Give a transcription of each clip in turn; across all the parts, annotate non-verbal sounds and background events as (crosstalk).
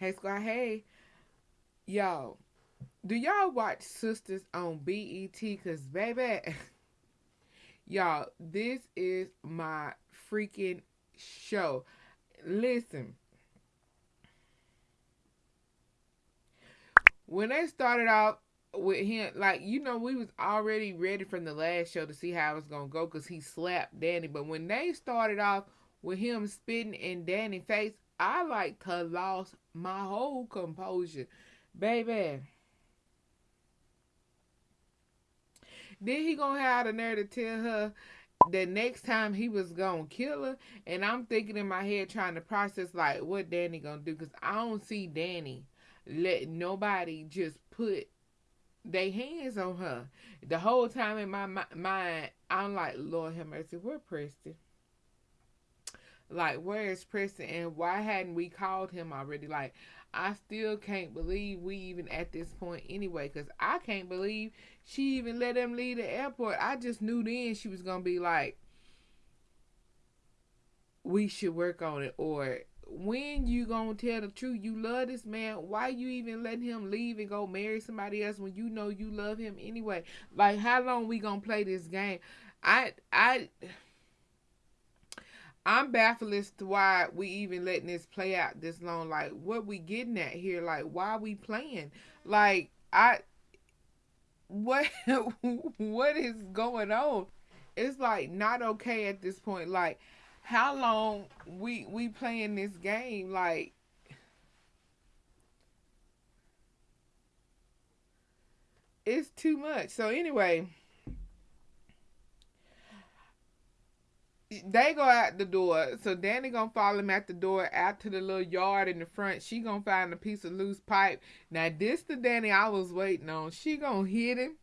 Hey Squad, hey. Y'all, do y'all watch Sistas on BET? Cause baby, (laughs) y'all, this is my freaking show. Listen. When they started off with him, like you know, we was already ready from the last show to see how it was gonna go because he slapped Danni. But when they started off with him spitting in Danni's face, I like to lost my whole composure, baby. Then he gonna have the nerve to tell her the next time he was gonna kill her, and I'm thinking in my head trying to process like what Danni gonna do because I don't see Danni let nobody just put their hands on her. The whole time in my mind, I'm like, Lord have mercy, where Preston? Like, where is Preston and why hadn't we called him already? Like, I still can't believe we even at this point anyway, because I can't believe she even let him leave the airport. I just knew then she was going to be like, we should work on it. Or, when you gonna tell the truth? You love this man. Why you even letting him leave and go marry somebody else when you know you love him anyway? Like, how long we gonna play this game? I, I I'm baffled as to why we even letting this play out this long. Like, what we getting at here? Like, why we playing? Like, I, what, (laughs) what is going on? It's like not okay at this point. Like, how long we we playing this game? Like, it's too much. So anyway. They go out the door. So Danni gonna follow him at the door out to the little yard in the front. She gonna find a piece of loose pipe. Now this the Danni I was waiting on. She gonna hit him,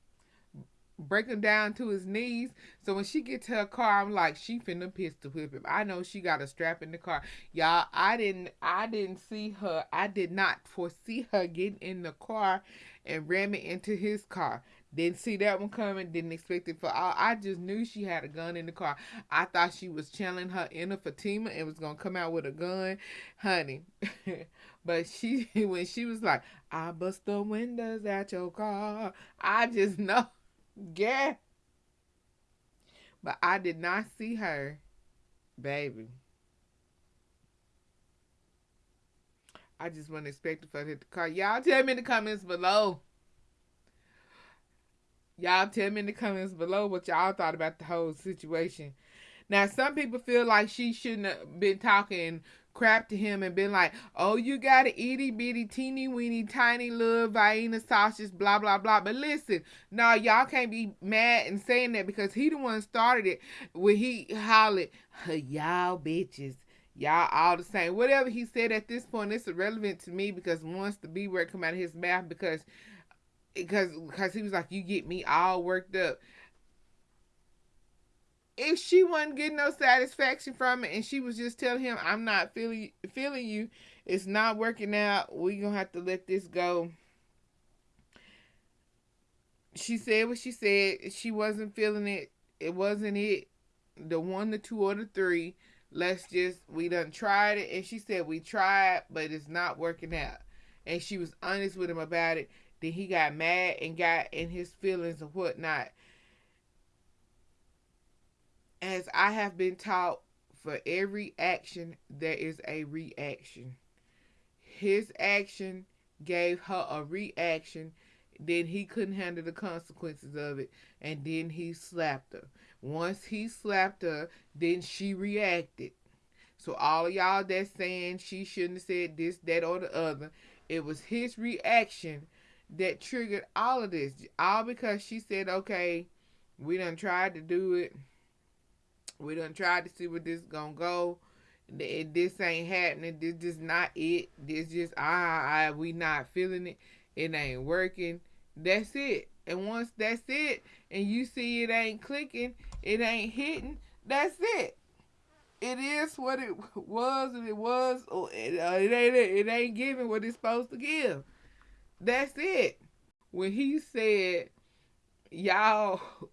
break him down to his knees. So when she get to her car, I'm like, she finna pistol whip him. I know she got a strap in the car. Y'all, I didn't I didn't see her. I did not foresee her getting in the car and ramming into his car. Didn't see that one coming. Didn't expect it for all. I just knew she had a gun in the car. I thought she was channeling her inner Fatima and was gonna come out with a gun, honey. (laughs) but she, (laughs) when she was like, "I bust the windows at your car," I just (laughs) know, yeah. But I did not see her, baby. I just wasn't expecting for her to hit the car. Y'all tell me in the comments below Y'all tell me in the comments below what y'all thought about the whole situation. Now, some people feel like she shouldn't have been talking crap to him and been like, oh, you got a itty bitty teeny weeny tiny little Vienna sausage, blah, blah, blah. But listen, no, y'all can't be mad and saying that because he the one started it when he hollered, y'all bitches. Y'all all the same. Whatever he said at this point, it's irrelevant to me because once the B word come out of his mouth because because because he was like, you get me all worked up. If she wasn't getting no satisfaction from it, and she was just telling him, "I'm not feeling feeling you. It's not working out. We gonna have to let this go." She said what she said. She wasn't feeling it. It wasn't it. The one, the two, or the three. Let's just we done tried it, and she said we tried, but it's not working out. And she was honest with him about it then he got mad and got in his feelings and whatnot. As I have been taught, for every action, there is a reaction. His action gave her a reaction. Then he couldn't handle the consequences of it. And then he slapped her. Once he slapped her, then she reacted. So all y'all that's saying she shouldn't have said this, that, or the other, it was his reaction that triggered all of this. All because she said, okay, we done tried to do it. We done tried to see where this gonna go. This ain't happening. This just not it. This just ah, ah we not feeling it. It ain't working. That's it. And once that's it, and you see it ain't clicking, it ain't hitting. That's it. It is what it (laughs) was, and it was. Or it, uh, it ain't. It ain't giving what it's supposed to give. That's it. When he said, y'all (laughs)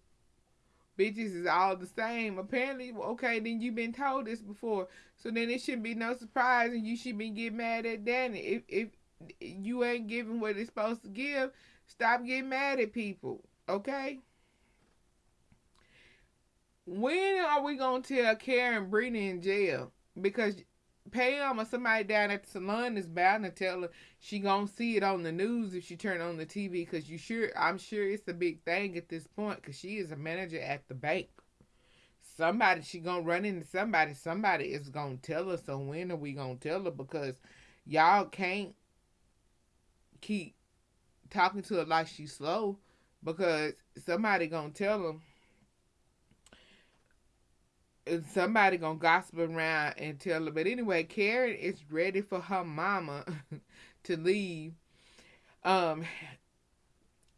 bitches is all the same. Apparently, okay, then you've been told this before. So then it shouldn't be no surprise and you should be getting mad at Danni. If if you ain't giving what it's supposed to give, stop getting mad at people. Okay? When are we gonna tell Karen Brittany in jail? Because Pam or somebody down at the salon is bound to tell her she gonna see it on the news if she turn on the TV. Because you sure, I'm sure it's a big thing at this point. Because she is a manager at the bank. Somebody she gonna run into somebody. Somebody is gonna tell her. So when are we gonna tell her? Because y'all can't keep talking to her like she's slow. Because somebody gonna tell somebody gonna gossip around and tell her. But anyway, Karen is ready for her mama (laughs) to leave. Um,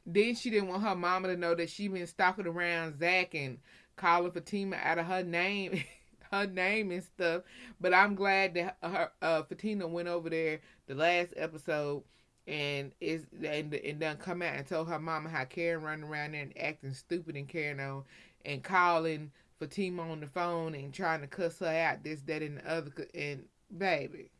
then she didn't want her mama to know that she been stalking around Zac and calling Fatima out of her name, (laughs) her name and stuff. But I'm glad that her uh, Fatima went over there the last episode and is and and done come out and told her mama how Karen running around there and acting stupid and carrying on and calling Fatima on the phone and trying to cuss her out, this, that, and the other. And baby,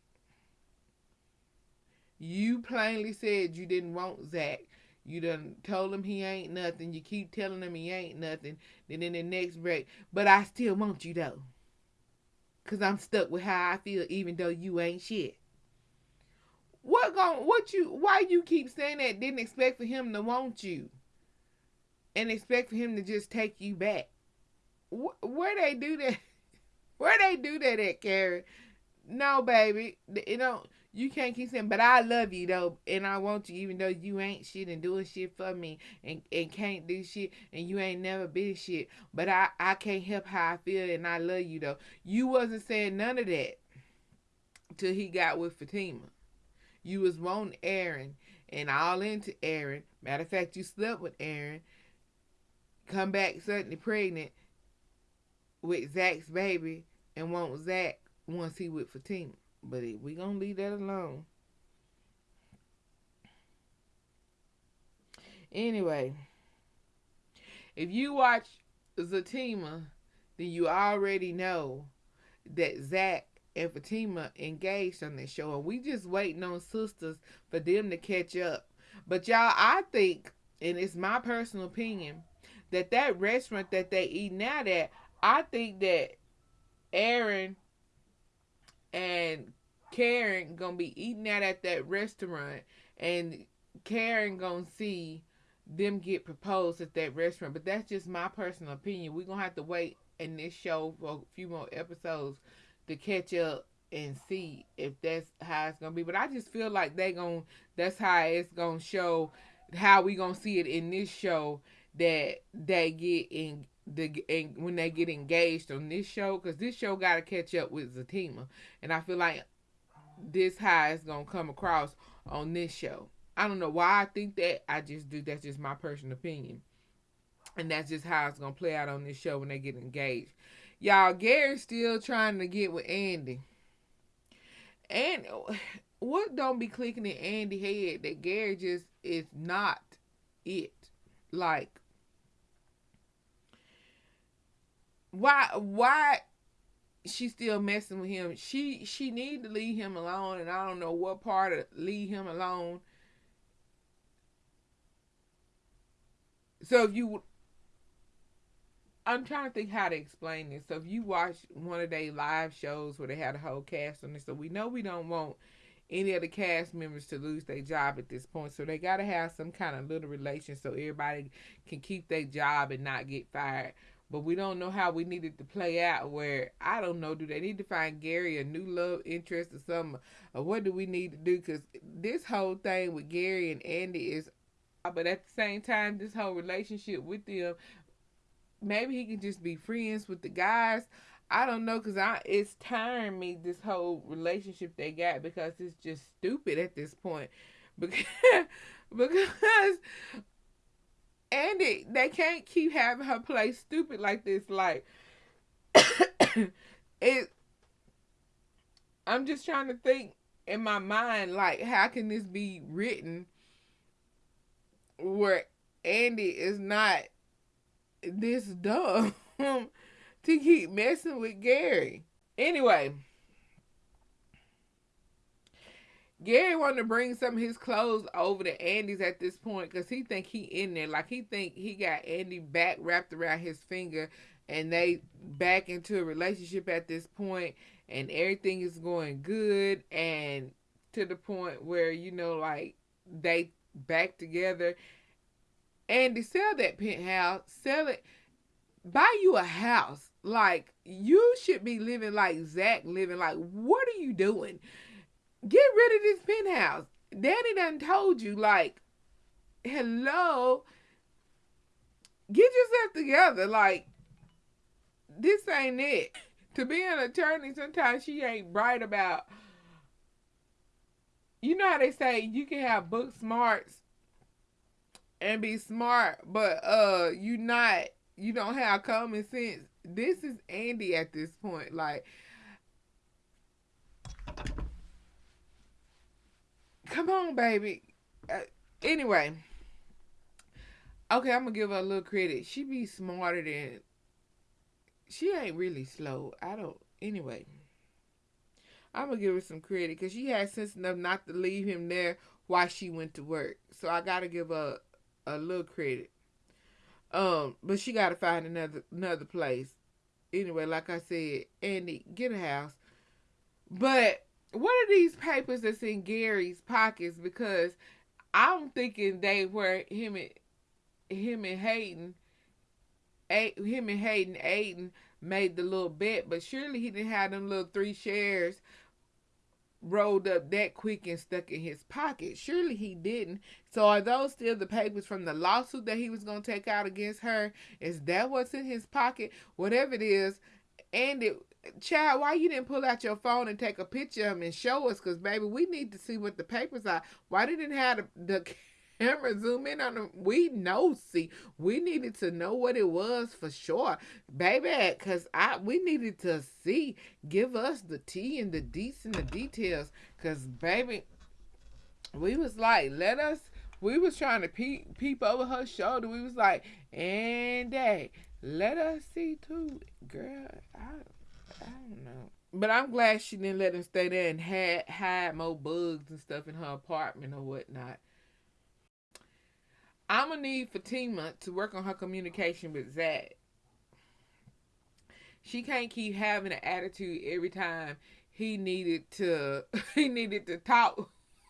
you plainly said you didn't want Zac. You done told him he ain't nothing. You keep telling him he ain't nothing. Then in the next break, but I still want you though. Cause I'm stuck with how I feel, even though you ain't shit. What gon' what you why you keep saying that? Didn't expect for him to want you, and expect for him to just take you back where they do that? (laughs) Where they do that at, Karen? No, baby. You know, you can't keep saying, but I love you though, and I want you, even though you ain't shit and doing shit for me, and, and can't do shit, and you ain't never been shit. But I I can't help how I feel, and I love you though. You wasn't saying none of that till he got with Fatima. You was wanting Aaron and all into Aaron. Matter of fact, you slept with Aaron. Come back suddenly pregnant with Zac's baby and want Zac once he with Fatima. But we gonna leave that alone. Anyway, if you watch Zatima, then you already know that Zac and Fatima engaged on this show, and we just waiting on Sistas for them to catch up. But y'all, I think, and it's my personal opinion, that that restaurant that they eat now that I think that Aaron and Karen gonna be eating out at that restaurant, and Karen gonna see them get proposed at that restaurant. But that's just my personal opinion. We're gonna have to wait in this show for a few more episodes to catch up and see if that's how it's gonna be. But I just feel like they gonna that's how it's gonna show how we gonna see it in this show that they get in the and when they get engaged on this show because this show got to catch up with Zatima, and I feel like this high is gonna come across on this show. I don't know why I think that. I just do. That's just my personal opinion, and that's just how it's gonna play out on this show when they get engaged. Y'all, Gary's still trying to get with Andi, and (sighs) what don't be clicking in Andi head that Gary just is not it. Like why why she still messing with him? She she need to leave him alone, and I don't know what part of leave him alone. So if you, I'm trying to think how to explain this. So if you watch one of their live shows where they had a whole cast on this, so we know we don't want any of the cast members to lose their job at this point. So they got to have some kind of little relation so everybody can keep their job and not get fired but we don't know how we needed to play out. Where I don't know, do they need to find Gary a new love interest or something, or what do we need to do? Because this whole thing with Gary and Andi is, uh, but at the same time, this whole relationship with them, maybe he can just be friends with the guys. I don't know, cause I it's tiring me this whole relationship they got because it's just stupid at this point, (laughs) (laughs) because because and it, they can't keep having her play stupid like this. Like (coughs) it, I'm just trying to think in my mind, like how can this be written where Andi is not this (laughs) dumb to keep messing with Gary. Anyway, Gary wanted to bring some of his clothes over to Andi's at this point because he think he in there. Like he think he got Andi back wrapped around his finger and they back into a relationship at this point and everything is going good and to the point where, you know, like they back together. Andi, sell that penthouse. Sell it. Buy you a house. Like you should be living like Zac living. Like, what are you doing? Get rid of this penthouse. Daddy done told you, like, hello, get yourself together. Like, this ain't it. To be an attorney, sometimes she ain't bright about. You know how they say you can have book smarts and be smart, but uh, you not. You don't have common sense. This is Andi at this point. Like, Baby. Uh, anyway. Okay, I'm gonna give her a little credit. She be smarter than she ain't really slow. I don't anyway. I'm gonna give her some credit because she had sense enough not to leave him there while she went to work. So I gotta give her a little credit. Um, but she gotta find another another place. Anyway, like I said, Andi, get a house. But what are these papers that's in Gary's pockets? Because I'm thinking they were him and him and Hayden, him and Hayden Aiden made the little bet, but surely he didn't have them little three shares rolled up that quick and stuck in his pocket. Surely he didn't. So are those still the papers from the lawsuit that he was going to take out against her? Is that what's in his pocket? Whatever it is, and it Chad, why you didn't pull out your phone and take a picture of them and show us? Because, baby, we need to see what the papers are. Why didn't have the, the (laughs) camera zoom in on them? We know, see, we needed to know what it was for sure, baby, because I we needed to see. Give us the T and the deets and the details, because, baby, we was like, let us. We was trying to peep, peep over her shoulder. We was like, and hey, let us see too, girl. I I don't know. But I'm glad she didn't let him stay there and had hide more bugs and stuff in her apartment or whatnot. I'm gonna need Fatima to work on her communication with Zac. She can't keep having an attitude every time he needed to (laughs) he needed to talk (laughs)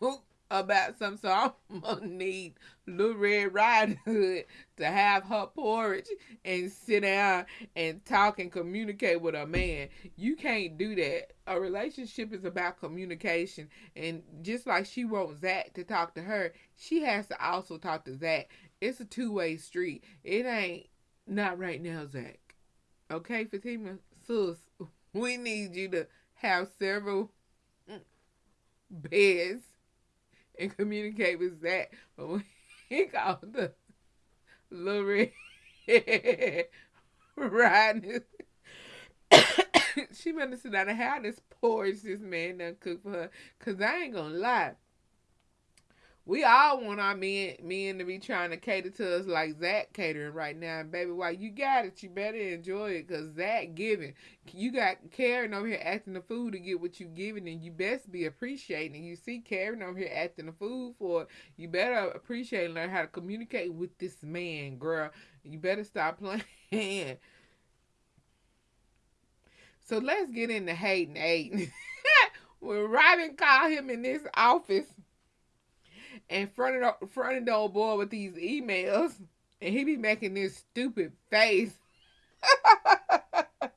about something. So I'm (laughs) gonna need Little Red Riding Hood to have her porridge and sit down and talk and communicate with a man. You can't do that. A relationship is about communication, and just like she wants Zac to talk to her, she has to also talk to Zac. It's a two way street. It ain't not right now, Zac. Okay, Fatima, sis, (laughs) we need you to have several (laughs) beds and communicate with Zac. But when (laughs) he called the little red (laughs) riding, (coughs) she better sit down and have this porridge this man done cook for her. Cause I ain't gonna lie. We all want our men men to be trying to cater to us like Zac catering right now. And baby, while you got it, you better enjoy it because Zac giving. You got Karen over here acting the food to get what you giving, and you best be appreciating. You see Karen over here acting the food for it. You better appreciate and learn how to communicate with this man, girl. You better stop (laughs) playing. So let's get into Hayden Aiden. (laughs) when Robin called him in this office and fronted the old boy with these emails, and he be making this stupid face. (laughs)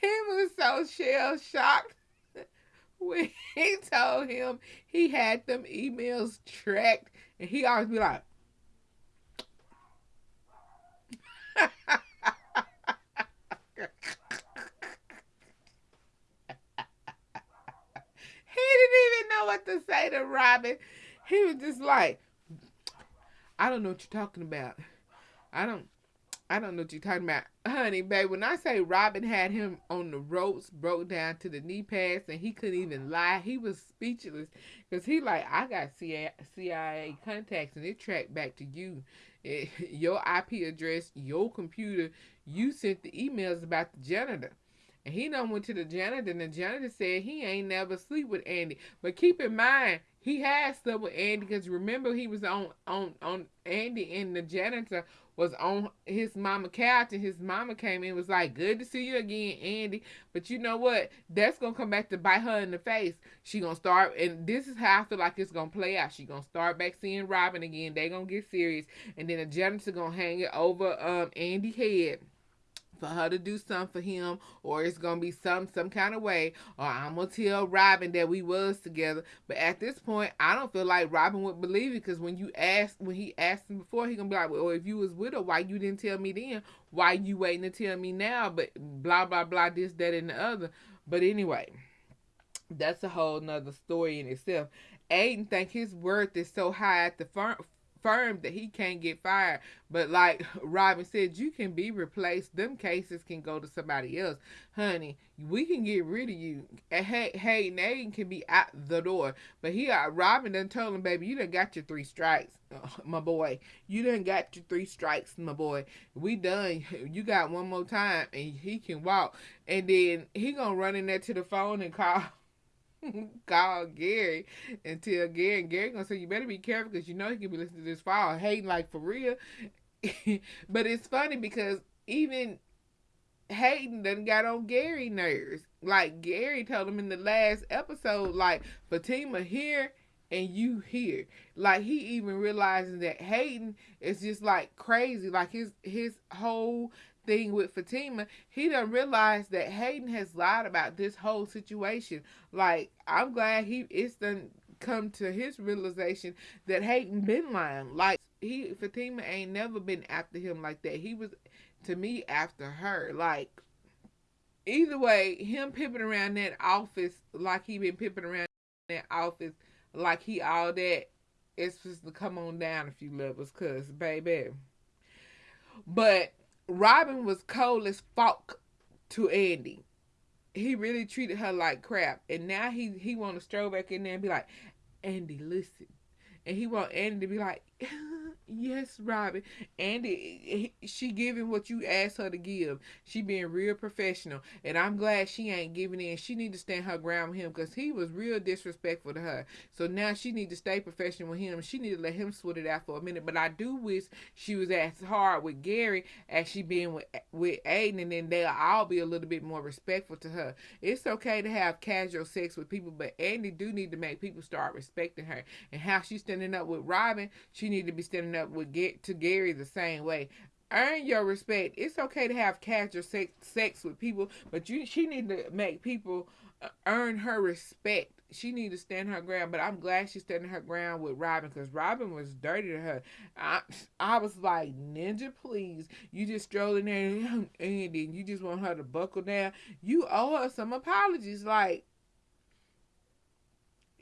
he was so shell shocked when he told him he had them emails tracked, and he always be like. (laughs) know what to say to Robin. He was just like, I don't know what you're talking about. I don't I don't know what you're talking about. Honey, babe, when I say Robin had him on the ropes, broke down to the knee pads, and he couldn't even lie, he was speechless. Because he like, I got CIA, CIA contacts, and it tracked back to you. It, (laughs) your IP address, your computer, you sent the emails about the janitor. And he done went to the janitor, and the janitor said he ain't never sleep with Andi. But keep in mind, he had slept with Andi because remember he was on on on Andi and the janitor was on his mama couch and his mama came in was like, Good to see you again, Andi. But you know what? That's gonna come back to bite her in the face. She gonna start and this is how I feel like it's gonna play out. She gonna start back seeing Robin again. They gonna get serious. And then the janitor gonna hang it over um Andi head for her to do something for him or it's gonna be some some kind of way or I'm gonna tell Robin that we was together. But at this point, I don't feel like Robin would believe it because when you asked when he asked him before, he gonna be like, Well, if you was with her, why you didn't tell me then? Why you waiting to tell me now? But blah blah blah this, that and the other. But anyway, that's a whole nother story in itself. Aiden think his worth is so high at the firm firm that he can't get fired. But like (laughs) Robin said, you can be replaced. Them cases can go to somebody else. Honey, we can get rid of you. Hey, hey, Nate can be out the door. But he, uh, Robin done told him, baby, you done got your three strikes, (laughs) my boy. You done got your three strikes, my boy. We done. (laughs) You got one more time, and he can walk. And then he gonna run in there to the phone and call (laughs) call Gary and tell Gary, and Gary gonna say, you better be careful because you know he can be listening to this file hating like for real. (laughs) but it's funny because even Hayden done got on Gary nerves. Like Gary told him in the last episode, like Fatima here and you here. Like he even realizing that Hayden is just like crazy. Like his his whole thing with Fatima, he done realized that Hayden has lied about this whole situation. Like, I'm glad he it's done come to his realization that Hayden been lying. Like he Fatima ain't never been after him like that. He was to me after her. Like either way, him pipping around that office like he been pipping around that office like he all that it's supposed to come on down a few levels, cause baby. But Robin was cold as fuck to Andi. He really treated her like crap, and now he he want to stroll back in there and be like, Andi, listen, and he want Andi to be like, yes, Robin. Andi, she giving what you asked her to give. She being real professional, and I'm glad she ain't giving in. She need to stand her ground with him because he was real disrespectful to her. So now she need to stay professional with him. She need to let him sweat it out for a minute. But I do wish she was as hard with Gary as she been with with Aiden, and then they'll all be a little bit more respectful to her. It's okay to have casual sex with people, but Andi do need to make people start respecting her and how she's standing up with Robin, she need to be standing up with get to Gary the same way. Earn your respect. It's okay to have casual sex, sex with people, but you she need to make people uh, earn her respect. She need to stand her ground, but I'm glad she's standing her ground with Robin because Robin was dirty to her. I, I was like, Ninja, please. You just strolling there (laughs) and Andi, you just want her to buckle down. You owe her some apologies. Like,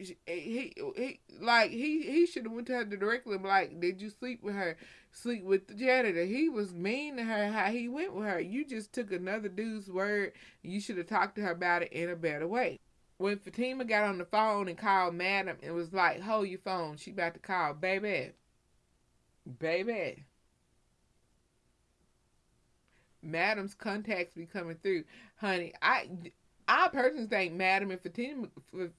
Eh, he, he like he he should have went to her directly like did you sleep with her sleep with the janitor? He was mean to her how he went with her. You just took another dude's word you should have talked to her about it in a better way. When fatima got on the phone and called madam it was like hold your phone she about to call baby. Baby. Madam's contacts be coming through. Honey i I personally think Madam and Fatima,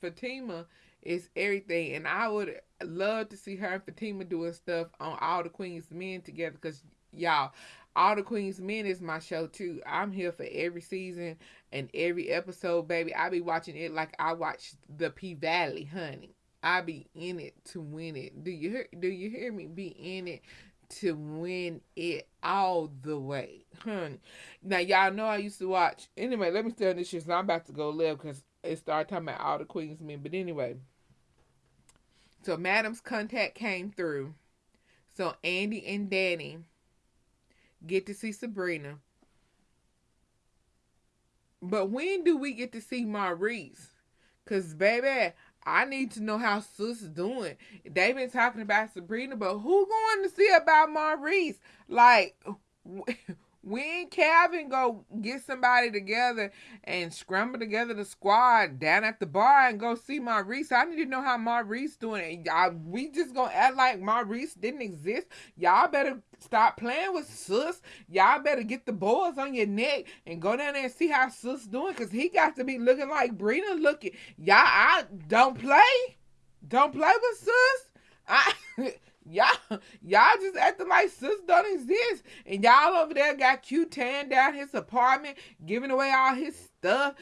Fatima is everything. And I would love to see her and Fatima doing stuff on All the Queen's Men together because, y'all, All the Queen's Men is my show too. I'm here for every season and every episode, baby. I be watching it like I watch the P Valley, honey. I be in it to win it. Do you hear? Do you hear me? Be in it to win it all the way, honey. Now y'all know I used to watch. Anyway, let me on this shit. So I'm about to go live because it started talking about all the Queen's men. But anyway, so Madam's contact came through. So Andi and Danni get to see Sabrina. But when do we get to see Maurice? Cause baby, I need to know how Sis doing. They've been talking about Sabrina, but who going to see about Maurice? Like, when Calvin go get somebody together and scramble together the squad down at the bar and go see Maurice, I need to know how Maurice doing. Y'all, we just gonna act like Maurice didn't exist. Y'all better stop playing with Sus. Y'all better get the boys on your neck and go down there and see how Sus doing, cause he got to be looking like Brina looking. Y'all, I don't play, don't play with Sus. I. (laughs) Y'all, y'all just acting like sis don't exist. And y'all over there got Q tearing down his apartment, giving away all his stuff,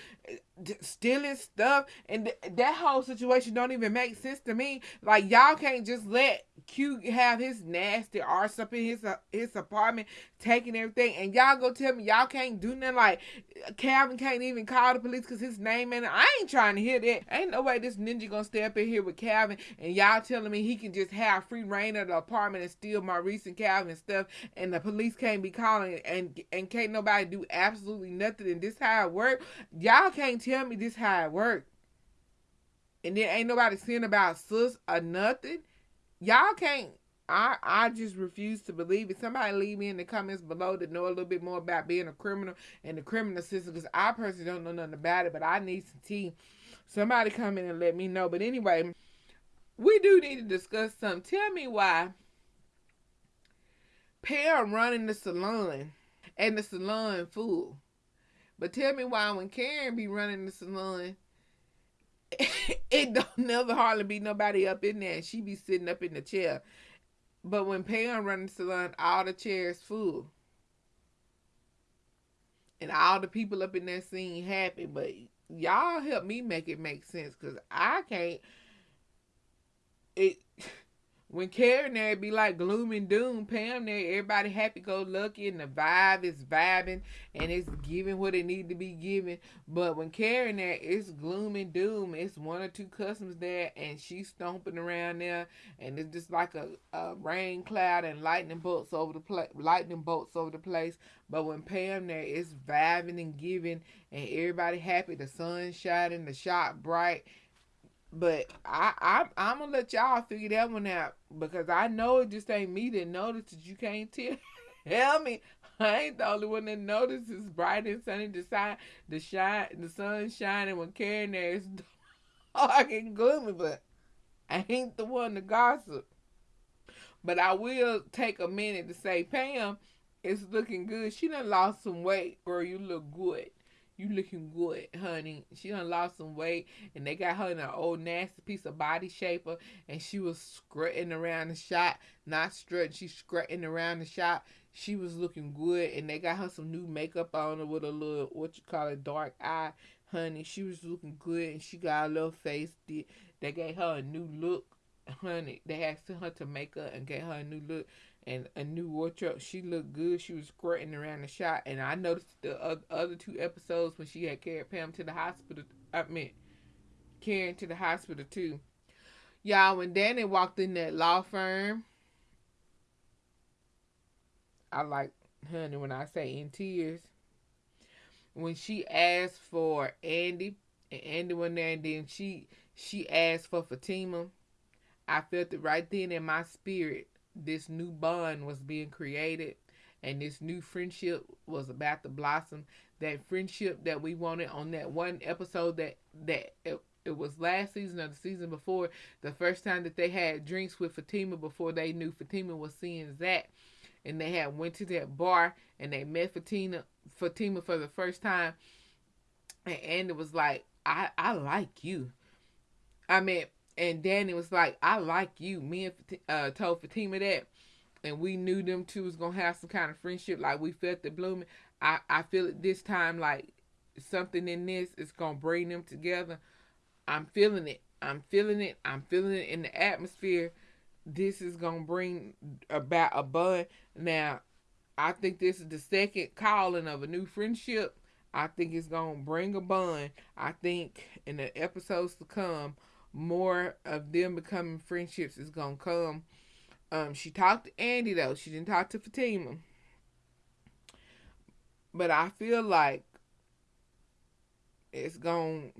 stealing stuff. And th- that whole situation don't even make sense to me. Like, y'all can't just let Q have his nasty arse up in his uh, his apartment, taking everything, and y'all go tell me y'all can't do nothing. Like Calvin can't even call the police because his name and I ain't trying to hear that. Ain't no way this ninja gonna stay up in here with Calvin, and y'all telling me he can just have free reign of the apartment and steal my recent Calvin stuff, and the police can't be calling and and can't nobody do absolutely nothing. And this how it work. Y'all can't tell me this how it work. And then ain't nobody saying about sus or nothing y'all can't I, I just refuse to believe it. Somebody leave me in the comments below to know a little bit more about being a criminal and the criminal system because I personally don't know nothing about it, but I need some tea. Somebody come in and let me know. But anyway, we do need to discuss something. Tell me why Pam running the salon and the salon full. But tell me why when Karen be running the salon (laughs) it don't never hardly be nobody up in there. She be sitting up in the chair. But when Pam running the salon, all the chairs full. And all the people up in there seem happy. But y'all help me make it make sense. Because I can't. It (laughs) when Karen there be like gloom and doom, Pam there, everybody happy go lucky and the vibe is vibing and it's giving what it need to be given. But when Karen there, it's gloom and doom. It's one or two customers there and she's stomping around there and it's just like a, a rain cloud and lightning bolts over the place lightning bolts over the place. But when Pam there, it's vibing and giving and everybody happy, the sun shining, the shop bright but I, I I'm gonna let y'all figure that one out because I know it just ain't me that notices. You can't tell. (laughs) Tell me, I ain't the only one that notices bright and sunny. The sun, the shine, the sun shining when Karen there is (laughs) dark and gloomy. But I ain't the one to gossip. But I will take a minute to say, Pam, it's looking good. She done lost some weight, girl. You look good you looking good, honey. She done lost some weight, and they got her in an old nasty piece of body shaper, uh, and she was strutting around the shop, not strutting, she strutting around the shop. She was looking good, and they got her some new makeup on her with a little what you call it dark eye, honey. She was looking good, and she got a little face. They gave her a new look, honey. They asked her to make up and get her a new look and a new wardrobe. She looked good. She was squirting around the shot, and I noticed the other two episodes when she had carried Pam to the hospital. I mean, Karen to the hospital too. Y'all, when Danni walked in that law firm, I like honey when I say in tears. When she asked for Andi, and Andi went there, and then she she asked for Fatima. I felt it right then in my spirit this new bond was being created and this new friendship was about to blossom. That friendship that we wanted on that one episode that that it, it was last season or the season before the first time that they had drinks with Fatima before they knew Fatima was seeing Zac. And they had went to that bar and they met Fatima Fatima for the first time. And Andi was like I I like you. I mean and Danni was like, I like you. Me and uh, told Fatima that, and we knew them two was gonna have some kind of friendship. Like we felt the blooming. I I feel it this time. Like something in this is gonna bring them together. I'm feeling it. I'm feeling it. I'm feeling it in the atmosphere. This is gonna bring about a bud. Now, I think this is the second calling of a new friendship. I think it's gonna bring a bond. I think in the episodes to come, more of them becoming friendships is gonna come. Um, she talked to Andi though. She didn't talk to Fatima. But I feel like it's gonna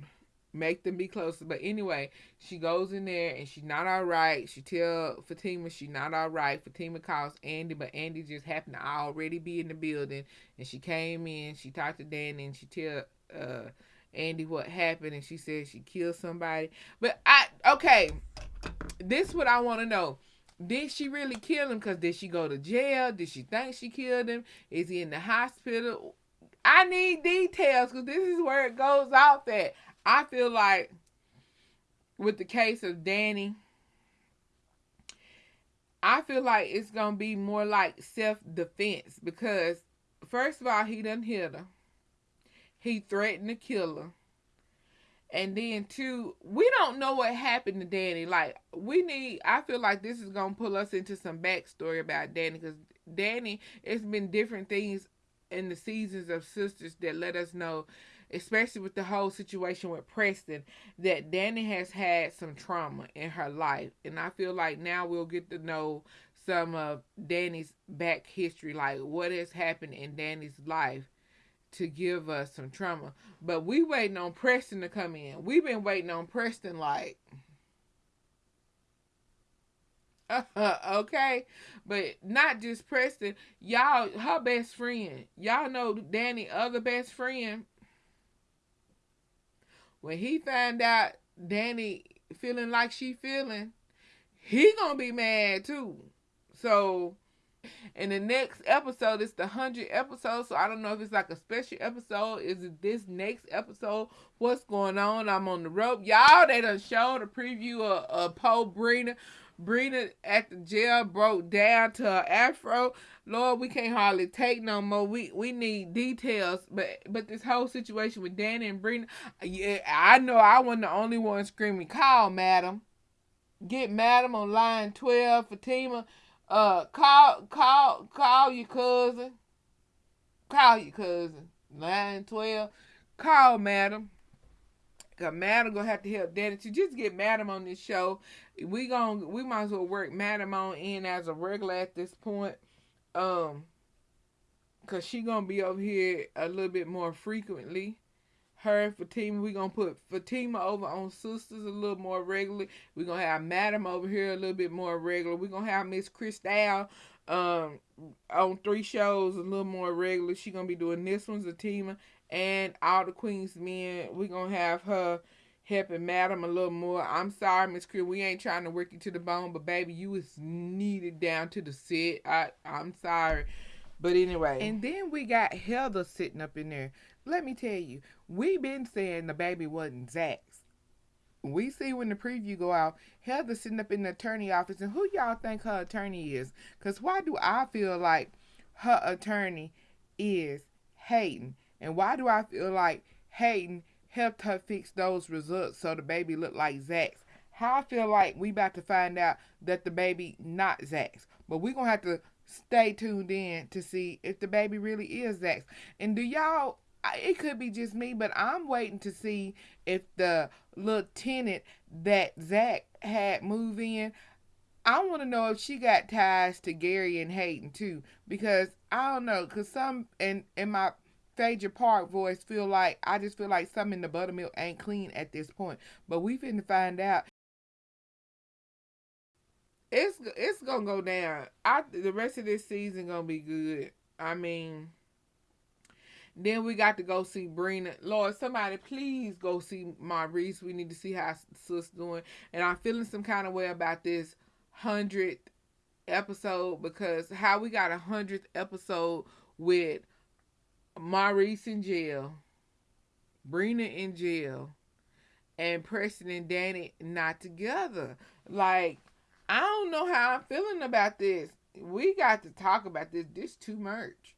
make them be closer. But anyway, she goes in there and she's not all right. She tell Fatima she's not all right. Fatima calls Andi, but Andi just happened to already be in the building. And she came in, she talked to Danni, and she tell uh, Andi what happened, and she said she killed somebody. But I okay, this what I want to know. Did she really kill him? Cause did she go to jail? Did she think she killed him? Is he in the hospital? I need details because this is where it goes off at. I feel like with the case of Danni, I feel like it's gonna be more like self defense because first of all, he done hit her. He threatened to kill her. And then two, we don't know what happened to Danni. Like we need I feel like this is gonna pull us into some backstory about Danni because Danni, it's been different things in the seasons of Sistas that let us know especially with the whole situation with Preston, that Danni has had some trauma in her life. And I feel like now we'll get to know some of Danni's back history, like what has happened in Danni's life to give us some trauma. But we waiting on Preston to come in. We've been waiting on Preston like (laughs) okay, but not just Preston. Y'all, her best friend. Y'all know Danni other best friend when he find out Danni feeling like she feeling, he gonna be mad too. So in the next episode, it's the hundred episode. So I don't know if it's like a special episode. Is it this next episode? What's going on? I'm on the rope. Y'all, they done showed a preview of, of Poe Brina. Brina at the jail broke down to her afro. Lord, we can't hardly take no more. We we need details. But but this whole situation with Danni and Brina, yeah, I know I wasn't the only one screaming, call madam. Get madam on line twelve, Fatima. Uh call call call your cousin. Call your cousin. Nine twelve. Call madam. Cause Madam gonna have to help Danni to just get Madam on this show. We gonna we might as well work Madam on in as a regular at this point. Um cause she gonna be over here a little bit more frequently. Her and Fatima, We're gonna put Fatima over on Sistas a little more regularly. We're gonna have Madam over here a little bit more regular. We're gonna have Miss Cristal um on three shows a little more regular. She gonna be doing this one's a team and all the Queen's men. We're gonna have her helping Madam a little more. I'm sorry, Miss Cree, we ain't trying to work you to the bone, but baby, you is needed down to the set. I I'm sorry. But anyway. And then we got Heather sitting up in there. Let me tell you, we been saying the baby wasn't Zac's. We see when the preview go out, Heather sitting up in the attorney office, and who y'all think her attorney is? Cause why do I feel like her attorney is Hayden? And why do I feel like Hayden helped her fix those results so the baby looked like Zac's? How I feel like we about to find out that the baby not Zac's. But going to have to stay tuned in to see if the baby really is Zac's. And do y'all, it could be just me, but I'm waiting to see if the little tenant that Zac had move in, I want to know if she got ties to Gary and Hayden too, because I don't know, cause some in in my Phaedra Park voice feel like I just feel like something in the buttermilk ain't clean at this point. But we finna find out. It's it's gonna go down. I the rest of this season gonna be good. I mean, then we got to go see Brina. Lord, somebody please go see Maurice. We need to see how sis doing. And I'm feeling some kind of way about this hundredth episode because how we got a hundredth episode with Maurice in jail, Brina in jail, and Preston and Danni not together. Like, I don't know how I'm feeling about this. We got to talk about this. This too much.